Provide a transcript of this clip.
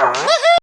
啊